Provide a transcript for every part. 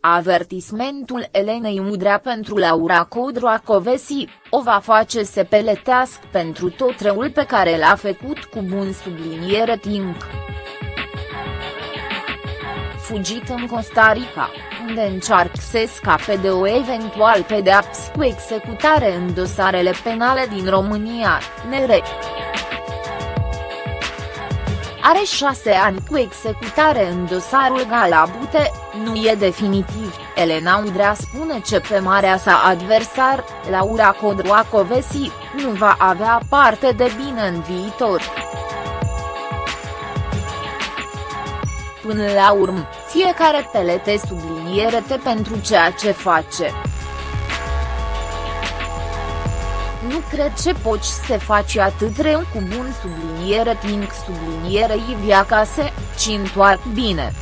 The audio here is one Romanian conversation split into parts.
Avertismentul Elenei Udrea pentru Laura Codroacovesi, o va face să peletească pentru tot răul pe care l-a făcut cu bun subliniere timp. Fugit în Costa Rica, unde încearcă să scape de o eventual pedeapsă cu executare în dosarele penale din România, nere are șase ani cu executare în dosarul Galabute, nu e definitiv, Elena Udrea spune ce pe marea sa adversar, Laura Codroacovesi, nu va avea parte de bine în viitor. Până la urmă, fiecare pelete subliniere te pentru ceea ce face. Nu cred ce poți să faci atât rău cu bun subliniere timp subliniere Ivia Case, ci întoarc bine.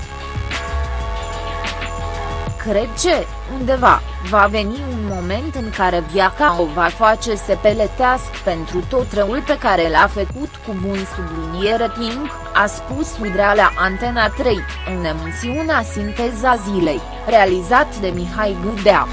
Cred ce, undeva, va veni un moment în care Viaca o va face să peletească pentru tot răul pe care l-a făcut cu bun subliniere timp, a spus Udrea la Antena 3, în emisiunea Sinteza Zilei, realizat de Mihai Gâdea.